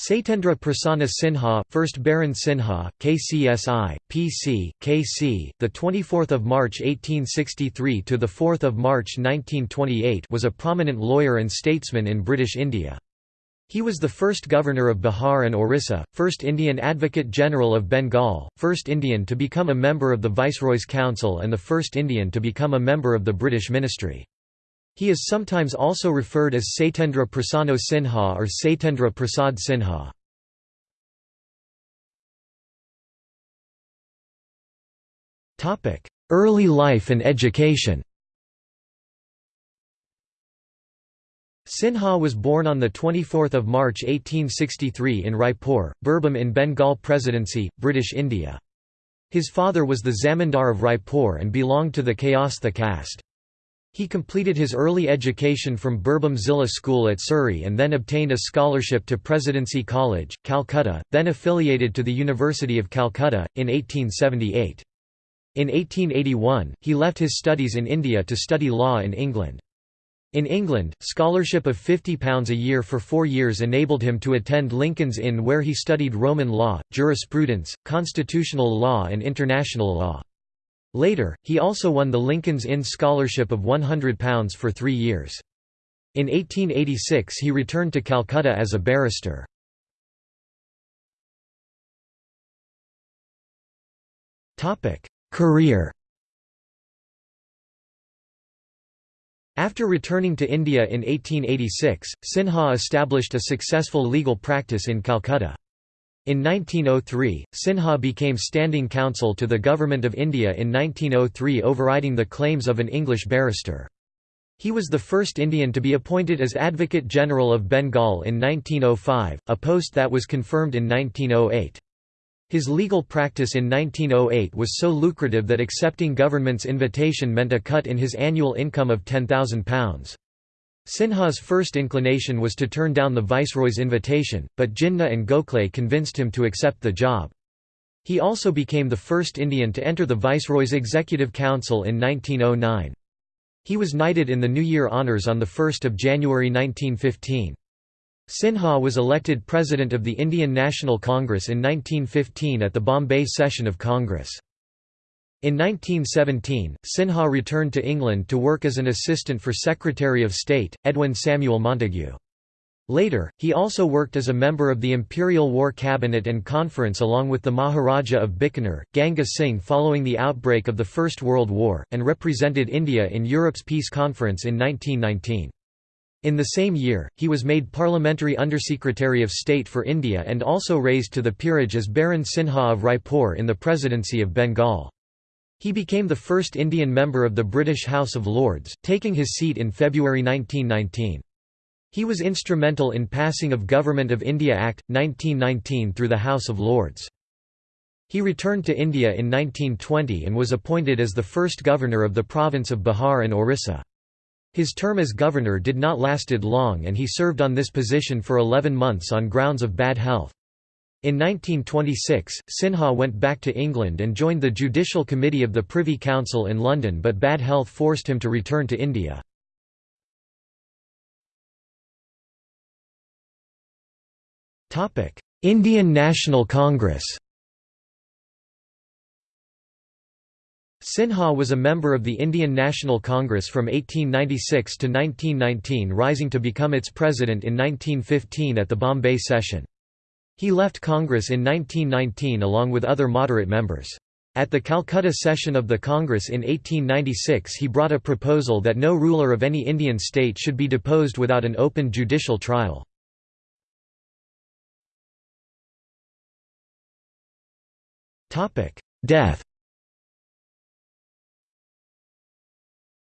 Satyendra Prasanna Sinha, 1st Baron Sinha, KCSI, PC, KC, the 24th of March 1863 to the 4th of March 1928, was a prominent lawyer and statesman in British India. He was the first governor of Bihar and Orissa, first Indian Advocate General of Bengal, first Indian to become a member of the Viceroy's Council and the first Indian to become a member of the British Ministry. He is sometimes also referred as Satyendra Prasanna Sinha or Satyendra Prasad Sinha. Early life and education Sinha was born on 24 March 1863 in Raipur, Birbhum in Bengal Presidency, British India. His father was the Zamindar of Raipur and belonged to the Kayastha caste. He completed his early education from Birbhum Zilla School at Suri and then obtained a scholarship to Presidency College, Calcutta, then affiliated to the University of Calcutta, in 1878. In 1881, he left his studies in India to study law in England. In England, scholarship of £50 a year for four years enabled him to attend Lincoln's Inn where he studied Roman law, jurisprudence, constitutional law and international law. Later, he also won the Lincoln's Inn Scholarship of £100 for three years. In 1886 he returned to Calcutta as a barrister. Career After returning to India in 1886, Sinha established a successful legal practice in Calcutta. In 1903, Sinha became standing counsel to the Government of India in 1903 overriding the claims of an English barrister. He was the first Indian to be appointed as Advocate General of Bengal in 1905, a post that was confirmed in 1908. His legal practice in 1908 was so lucrative that accepting government's invitation meant a cut in his annual income of £10,000. Sinha's first inclination was to turn down the viceroy's invitation, but Jinnah and Gokhale convinced him to accept the job. He also became the first Indian to enter the Viceroy's Executive Council in 1909. He was knighted in the New Year Honours on 1 January 1915. Sinha was elected President of the Indian National Congress in 1915 at the Bombay session of Congress. In 1917, Sinha returned to England to work as an assistant for Secretary of State, Edwin Samuel Montagu. Later, he also worked as a member of the Imperial War Cabinet and Conference along with the Maharaja of Bikaner, Ganga Singh following the outbreak of the First World War, and represented India in Europe's Peace Conference in 1919. In the same year, he was made Parliamentary Undersecretary of State for India and also raised to the peerage as Baron Sinha of Raipur in the Presidency of Bengal. He became the first Indian member of the British House of Lords, taking his seat in February 1919. He was instrumental in passing of Government of India Act, 1919 through the House of Lords. He returned to India in 1920 and was appointed as the first governor of the province of Bihar and Orissa. His term as governor did not lasted long and he served on this position for 11 months on grounds of bad health. In 1926, Sinha went back to England and joined the Judicial Committee of the Privy Council in London but bad health forced him to return to India. Indian National Congress Sinha was a member of the Indian National Congress from 1896 to 1919 rising to become its president in 1915 at the Bombay session. He left Congress in 1919 along with other moderate members. At the Calcutta session of the Congress in 1896 he brought a proposal that no ruler of any Indian state should be deposed without an open judicial trial. Death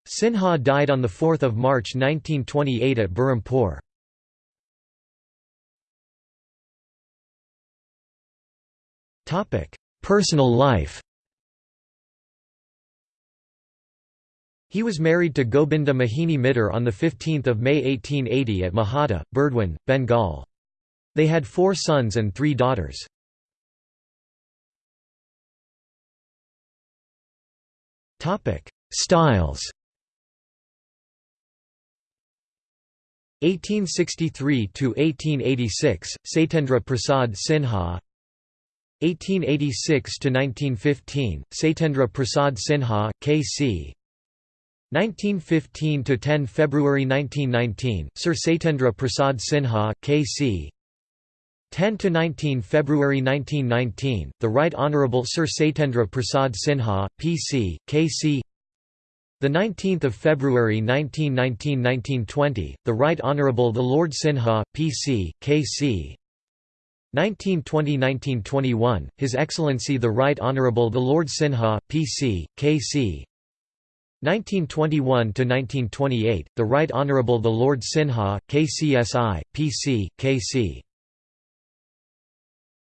Sinha died on 4 March 1928 at Berhampur. Personal life He was married to Gobinda Mahini Mitter on 15 May 1880 at Mahata, Burdwan, Bengal. They had four sons and three daughters. Styles 1863–1886, Satyendra Prasad Sinha 1886–1915, Satyendra Prasad Sinha, K.C. 1915–10 February 1919, Sir Satyendra Prasad Sinha, K.C. 10–19 February 1919, The Right Honourable Sir Satyendra Prasad Sinha, P.C., K.C. The 19th of February 1919–1920, The Right Honourable the Lord Sinha, P.C., K.C. 1920–1921, His Excellency the Right Honourable the Lord Sinha, P.C., K.C. 1921–1928, The Right Honourable the Lord Sinha, KCSI, P.C., K.C.